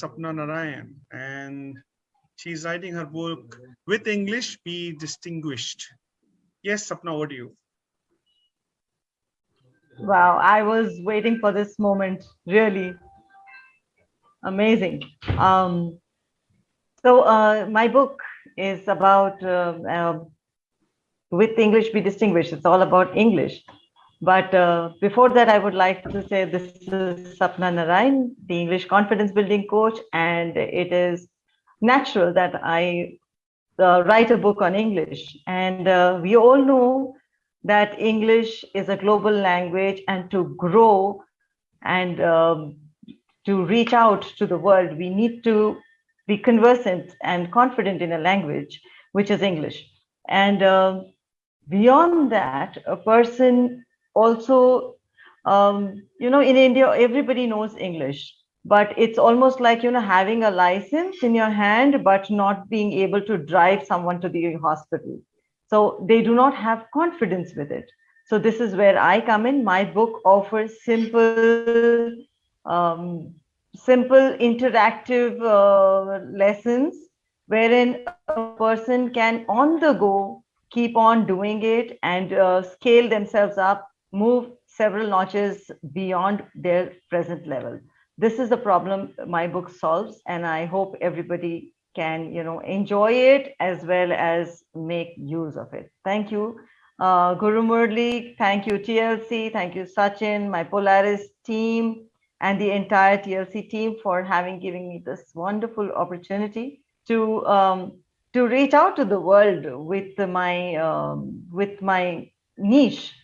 Sapna Narayan, and she's writing her book with English Be Distinguished. Yes, Sapna, what do you? Wow, I was waiting for this moment, really. Amazing. Um, so uh, my book is about uh, uh, with English be distinguished. It's all about English. But uh, before that, I would like to say this is Sapna Narayan, the English confidence building coach, and it is natural that I uh, write a book on English. And uh, we all know that English is a global language, and to grow and um, to reach out to the world, we need to be conversant and confident in a language, which is English. And uh, beyond that, a person also, um, you know, in India, everybody knows English, but it's almost like, you know, having a license in your hand, but not being able to drive someone to the hospital. So they do not have confidence with it. So this is where I come in. My book offers simple, um, simple interactive uh, lessons wherein a person can on the go keep on doing it and uh, scale themselves up move several notches beyond their present level. This is the problem my book solves, and I hope everybody can, you know, enjoy it as well as make use of it. Thank you, uh, Guru Murli. Thank you, TLC. Thank you, Sachin, my Polaris team, and the entire TLC team for having given me this wonderful opportunity to um, to reach out to the world with my um, with my niche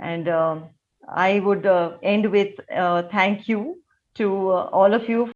and um, I would uh, end with uh, thank you to uh, all of you